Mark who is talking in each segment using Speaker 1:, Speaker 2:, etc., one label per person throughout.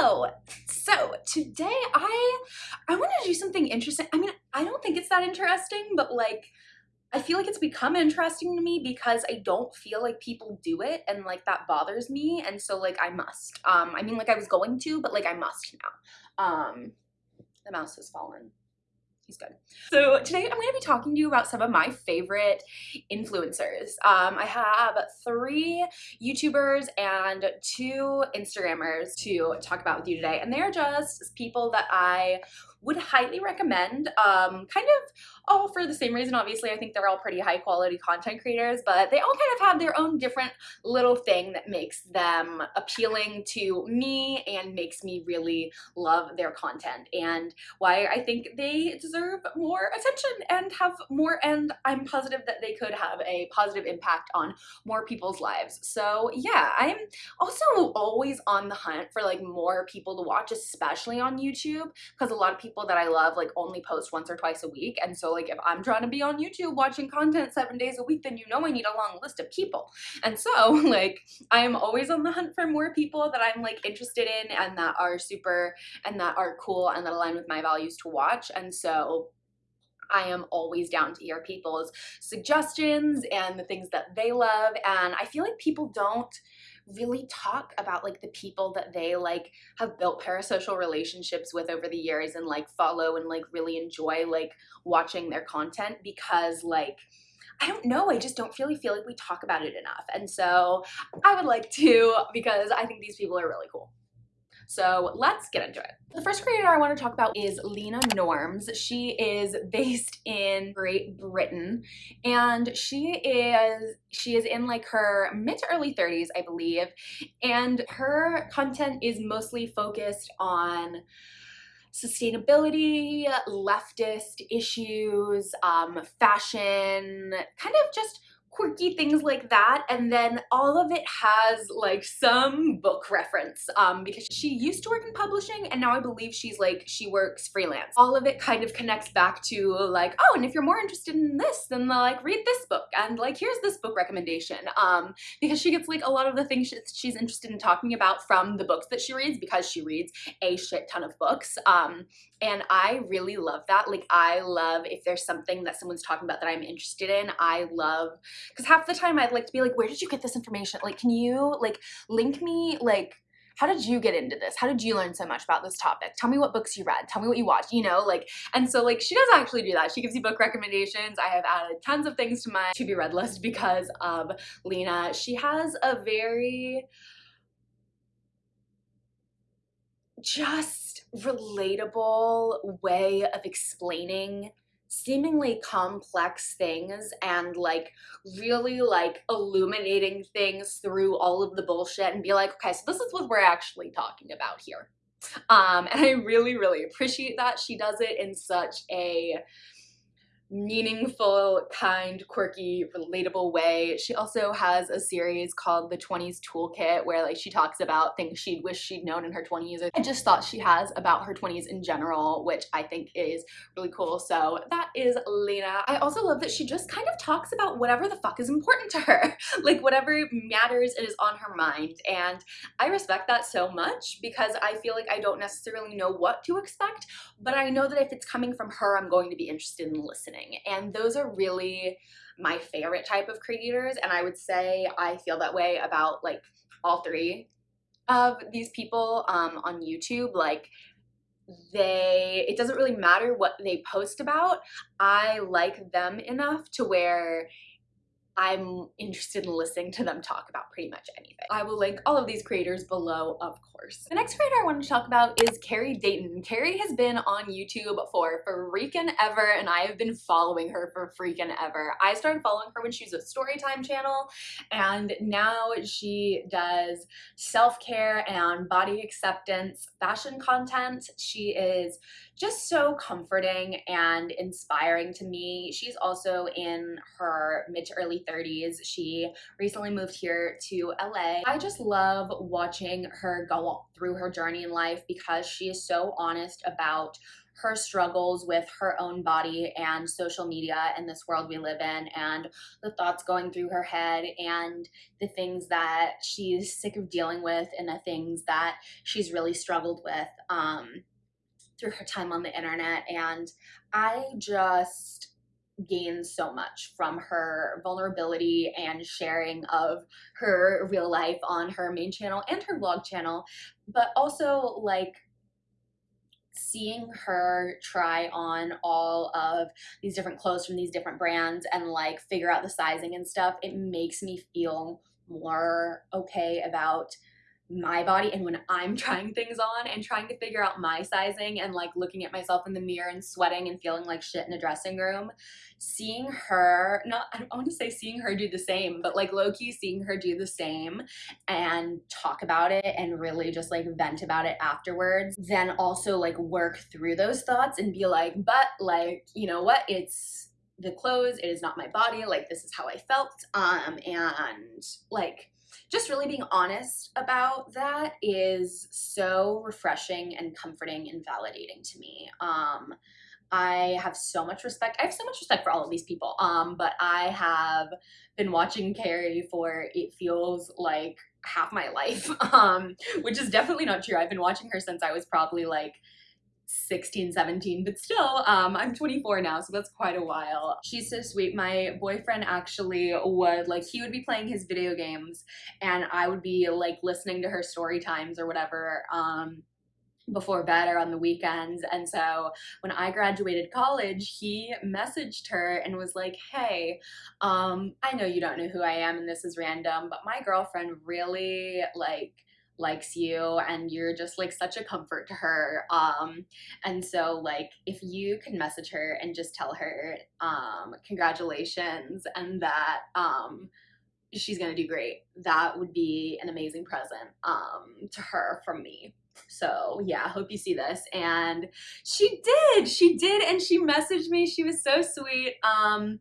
Speaker 1: Hello! So today I I want to do something interesting. I mean, I don't think it's that interesting, but like I feel like it's become interesting to me because I don't feel like people do it and like that bothers me and so like I must. Um I mean like I was going to, but like I must now. Um the mouse has fallen he's good. So today I'm going to be talking to you about some of my favorite influencers. Um, I have three YouTubers and two Instagrammers to talk about with you today. And they're just people that I would highly recommend. Um, kind of all for the same reason. Obviously, I think they're all pretty high quality content creators, but they all kind of have their own different little thing that makes them appealing to me and makes me really love their content and why I think they deserve more attention and have more and I'm positive that they could have a positive impact on more people's lives. So yeah, I'm also always on the hunt for like more people to watch, especially on YouTube, because a lot of people that I love like only post once or twice a week. And so like if I'm trying to be on YouTube watching content seven days a week, then you know I need a long list of people. And so like I am always on the hunt for more people that I'm like interested in and that are super and that are cool and that align with my values to watch. And so I am always down to hear people's suggestions and the things that they love. And I feel like people don't really talk about like the people that they like have built parasocial relationships with over the years and like follow and like really enjoy like watching their content because like I don't know, I just don't really feel like we talk about it enough. And so I would like to because I think these people are really cool. So let's get into it. The first creator I want to talk about is Leena Norms. She is based in Great Britain and she is she is in like her mid to early 30s, I believe. And her content is mostly focused on sustainability, leftist issues, um, fashion, kind of just quirky things like that and then all of it has like some book reference um because she used to work in publishing and now I believe she's like she works freelance. All of it kind of connects back to like oh and if you're more interested in this then like read this book and like here's this book recommendation. Um because she gets like a lot of the things she's interested in talking about from the books that she reads because she reads a shit ton of books. Um and I really love that like I love if there's something that someone's talking about that I'm interested in I love because half the time I'd like to be like, where did you get this information? Like, can you like link me? Like, how did you get into this? How did you learn so much about this topic? Tell me what books you read. Tell me what you watched, you know, like, and so like she does actually do that. She gives you book recommendations. I have added tons of things to my to be read list because of Leena. She has a very just relatable way of explaining seemingly complex things and like really like illuminating things through all of the bullshit and be like, okay, so this is what we're actually talking about here. Um, and I really, really appreciate that. She does it in such a meaningful, kind, quirky, relatable way. She also has a series called The 20s Toolkit where like she talks about things she'd wish she'd known in her 20s. I just thought she has about her 20s in general, which I think is really cool. So that is Leena. I also love that she just kind of talks about whatever the fuck is important to her, like whatever matters and is on her mind. And I respect that so much because I feel like I don't necessarily know what to expect, but I know that if it's coming from her, I'm going to be interested in listening And those are really my favorite type of creators. And I would say I feel that way about like all three of these people um, on YouTube. Like they, it doesn't really matter what they post about. I like them enough to where I'm interested in listening to them talk about pretty much anything. I will link all of these creators below, of course. The next creator I want to talk about is Carrie Dayton. Carrie has been on YouTube for freaking ever, and I have been following her for freaking ever. I started following her when she was a Storytime channel, and now she does self-care and body acceptance fashion content. She is just so comforting and inspiring to me. She's also in her mid to early 30s. She recently moved here to LA. I just love watching her go through her journey in life because she is so honest about her struggles with her own body and social media and this world we live in and the thoughts going through her head and the things that she's sick of dealing with and the things that she's really struggled with um, through her time on the internet. And I just gained so much from her vulnerability and sharing of her real life on her main channel and her vlog channel, but also like seeing her try on all of these different clothes from these different brands and like figure out the sizing and stuff, it makes me feel more okay about my body and when I'm trying things on and trying to figure out my sizing and like looking at myself in the mirror and sweating and feeling like shit in a dressing room, seeing her, not, I don't want to say seeing her do the same, but like low key seeing her do the same and talk about it and really just like vent about it afterwards, then also like work through those thoughts and be like, but like, you know what, it's the clothes, it is not my body, like this is how I felt, um, and like, just really being honest about that is so refreshing and comforting and validating to me. Um, I have so much respect. I have so much respect for all of these people. Um, but I have been watching Carrie for it feels like half my life, um, which is definitely not true. I've been watching her since I was probably like 16, 17, but still, um, I'm 24 now, so that's quite a while. She's so sweet. My boyfriend actually would, like, he would be playing his video games, and I would be, like, listening to her story times or whatever, um, before bed or on the weekends. And so when I graduated college, he messaged her and was like, hey, um, I know you don't know who I am and this is random, but my girlfriend really, like, likes you and you're just like such a comfort to her um and so like if you can message her and just tell her um congratulations and that um she's gonna do great that would be an amazing present um to her from me. So yeah hope you see this. And she did she did and she messaged me she was so sweet um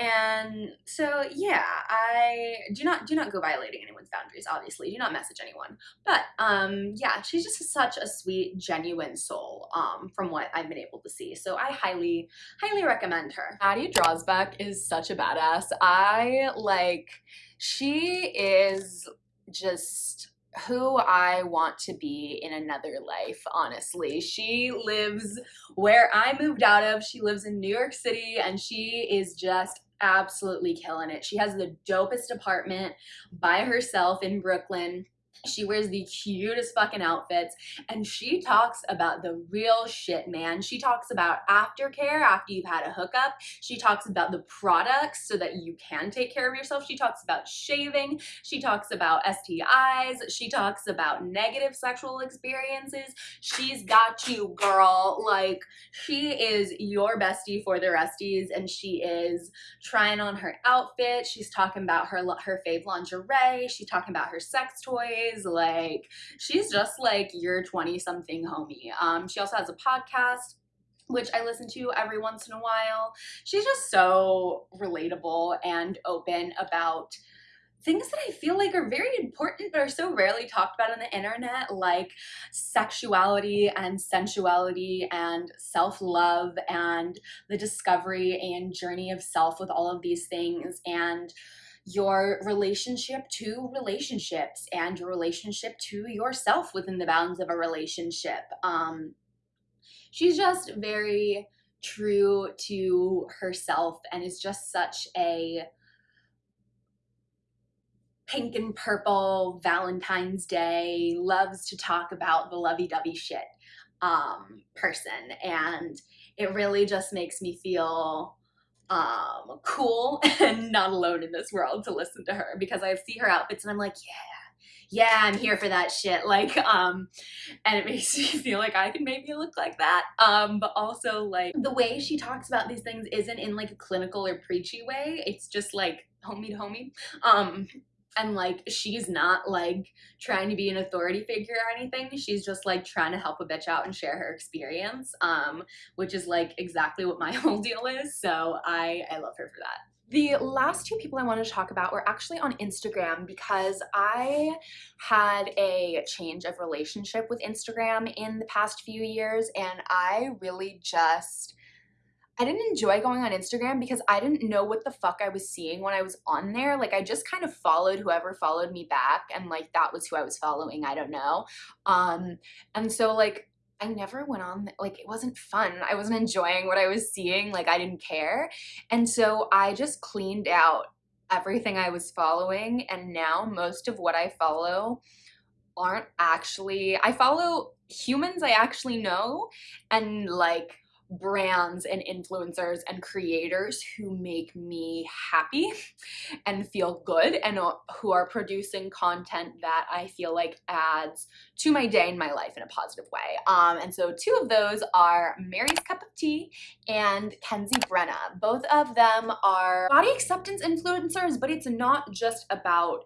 Speaker 1: and so yeah, I do not do not go violating anyone's boundaries, obviously. Do not message anyone. But um yeah, she's just such a sweet, genuine soul, um, from what I've been able to see. So I highly, highly recommend her. Addie Drosbeck is such a badass. I like she is just who I want to be in another life, honestly. She lives where I moved out of. She lives in New York City and she is just absolutely killing it. She has the dopest apartment by herself in Brooklyn. She wears the cutest fucking outfits and she talks about the real shit, man. She talks about aftercare after you've had a hookup. She talks about the products so that you can take care of yourself. She talks about shaving. She talks about STIs. She talks about negative sexual experiences. She's got you, girl. Like, she is your bestie for the resties and she is trying on her outfit. She's talking about her, her fave lingerie. She's talking about her sex toys like she's just like your 20 something homie. Um, she also has a podcast which I listen to every once in a while. She's just so relatable and open about things that I feel like are very important but are so rarely talked about on the internet like sexuality and sensuality and self-love and the discovery and journey of self with all of these things and your relationship to relationships and your relationship to yourself within the bounds of a relationship. Um, she's just very true to herself and is just such a pink and purple Valentine's Day, loves to talk about the lovey-dovey shit um, person. And it really just makes me feel um, cool and not alone in this world to listen to her because I see her outfits and I'm like, yeah, yeah, I'm here for that shit. Like, um, and it makes me feel like I can maybe look like that. Um, but also like the way she talks about these things isn't in like a clinical or preachy way. It's just like homie to homie. Um, and like she's not like trying to be an authority figure or anything. She's just like trying to help a bitch out and share her experience um which is like exactly what my whole deal is. So i i love her for that. The last two people I wanted to talk about were actually on Instagram because I had a change of relationship with Instagram in the past few years and I really just I didn't enjoy going on Instagram because I didn't know what the fuck I was seeing when I was on there. Like I just kind of followed whoever followed me back and like that was who I was following. I don't know. Um and so like I never went on, like, it wasn't fun. I wasn't enjoying what I was seeing. Like, I didn't care. And so I just cleaned out everything I was following. And now most of what I follow aren't actually, I follow humans I actually know and like brands and influencers and creators who make me happy and feel good and who are producing content that I feel like adds to my day and my life in a positive way. Um, and so two of those are Mary's Cup of Tea and Kenzie Brenna. Both of them are body acceptance influencers, but it's not just about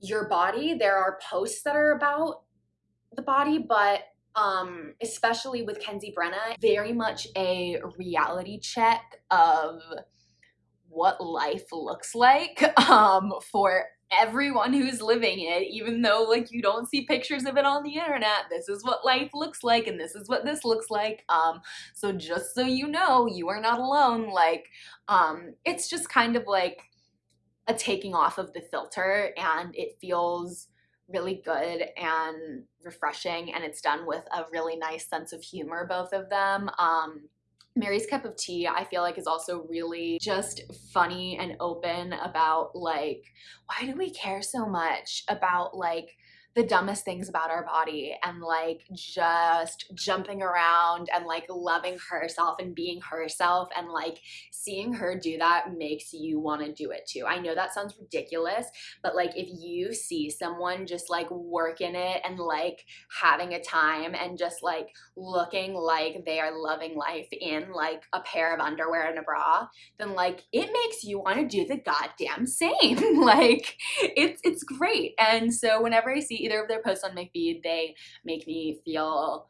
Speaker 1: your body. There are posts that are about the body, but um, especially with Kenzie Brenna, very much a reality check of what life looks like um, for everyone who's living it, even though like you don't see pictures of it on the internet. This is what life looks like and this is what this looks like. Um, so just so you know, you are not alone. Like, um, it's just kind of like a taking off of the filter and it feels really good and refreshing and it's done with a really nice sense of humor both of them. Um Mary's Cup of Tea, I feel like is also really just funny and open about like, why do we care so much about like the dumbest things about our body and like just jumping around and like loving herself and being herself and like seeing her do that makes you want to do it too. I know that sounds ridiculous, but like if you see someone just like working it and like having a time and just like looking like they are loving life in like a pair of underwear and a bra, then like it makes you want to do the goddamn same. like it's it's great. And so whenever I see either of their posts on my feed, they make me feel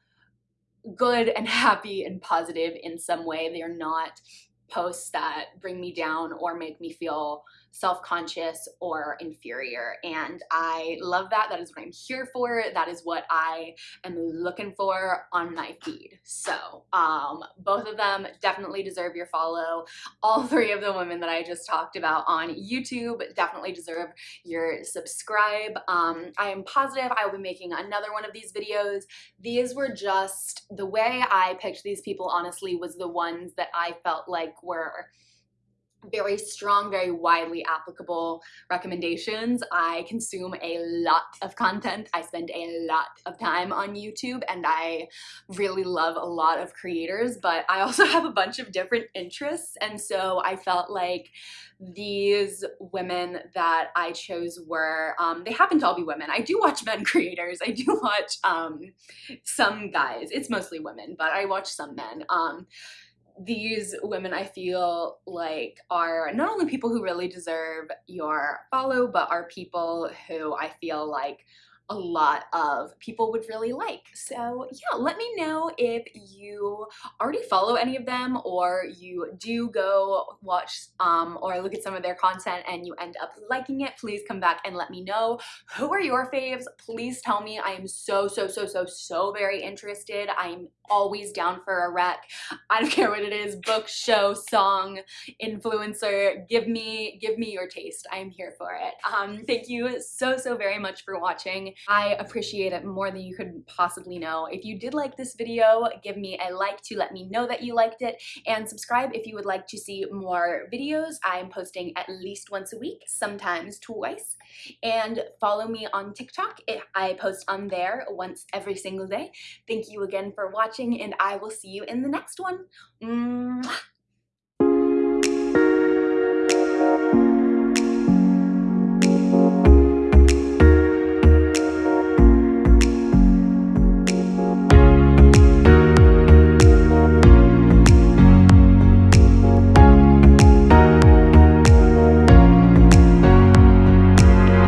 Speaker 1: good and happy and positive in some way. They're not posts that bring me down or make me feel self-conscious or inferior. And I love that. That is what I'm here for. That is what I am looking for on my feed. So um both of them definitely deserve your follow. All three of the women that I just talked about on YouTube definitely deserve your subscribe. Um I am positive I will be making another one of these videos. These were just the way I picked these people honestly was the ones that I felt like were very strong, very widely applicable recommendations. I consume a lot of content. I spend a lot of time on YouTube and I really love a lot of creators, but I also have a bunch of different interests. And so I felt like these women that I chose were, um, they happen to all be women. I do watch men creators. I do watch um, some guys. It's mostly women, but I watch some men. Um, these women I feel like are not only people who really deserve your follow, but are people who I feel like a lot of people would really like. So yeah, let me know if you already follow any of them or you do go watch um, or look at some of their content and you end up liking it. Please come back and let me know. Who are your faves? Please tell me. I am so, so, so, so, so very interested. I'm always down for a rec. I don't care what it is, book, show, song, influencer. Give me, give me your taste. I'm here for it. Um, thank you so, so very much for watching. I appreciate it more than you could possibly know. If you did like this video, give me a like to let me know that you liked it and subscribe if you would like to see more videos. I'm posting at least once a week, sometimes twice. And follow me on TikTok. I post on there once every single day. Thank you again for watching and I will see you in the next one. Mwah.